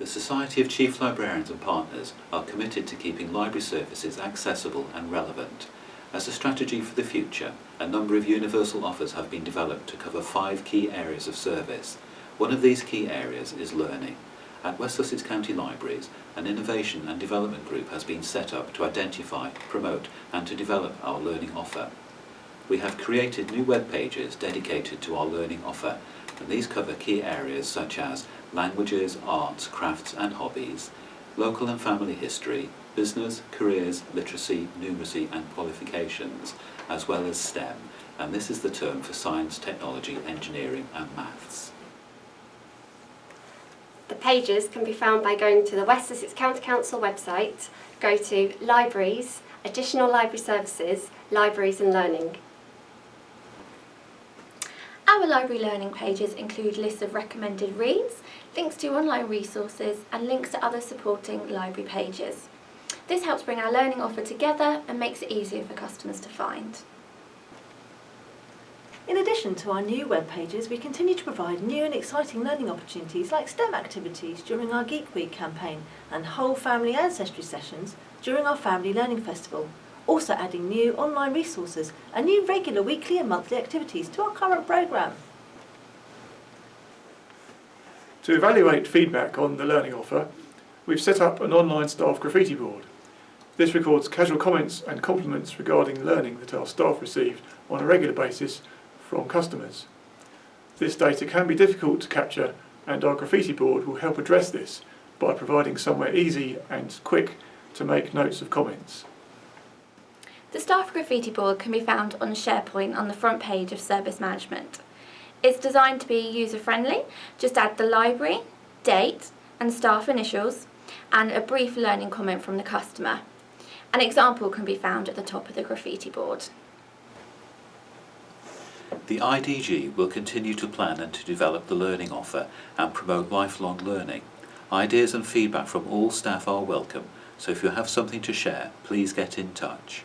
The Society of Chief Librarians and Partners are committed to keeping library services accessible and relevant. As a strategy for the future, a number of universal offers have been developed to cover five key areas of service. One of these key areas is learning. At West Sussex County Libraries, an innovation and development group has been set up to identify, promote and to develop our learning offer. We have created new web pages dedicated to our learning offer and these cover key areas such as languages, arts, crafts and hobbies, local and family history, business, careers, literacy, numeracy and qualifications, as well as STEM, and this is the term for science, technology, engineering and maths. The pages can be found by going to the West Sussex County Council website, go to Libraries, Additional Library Services, Libraries and Learning. Our library learning pages include lists of recommended reads, links to online resources and links to other supporting library pages. This helps bring our learning offer together and makes it easier for customers to find. In addition to our new web pages, we continue to provide new and exciting learning opportunities like STEM activities during our Geek Week campaign and whole family ancestry sessions during our Family Learning Festival. Also adding new online resources and new regular weekly and monthly activities to our current programme. To evaluate feedback on the learning offer, we've set up an online staff graffiti board. This records casual comments and compliments regarding learning that our staff receive on a regular basis from customers. This data can be difficult to capture and our graffiti board will help address this by providing somewhere easy and quick to make notes of comments. The staff graffiti board can be found on SharePoint on the front page of Service Management. It's designed to be user-friendly, just add the library, date and staff initials and a brief learning comment from the customer. An example can be found at the top of the graffiti board. The IDG will continue to plan and to develop the learning offer and promote lifelong learning. Ideas and feedback from all staff are welcome, so if you have something to share, please get in touch.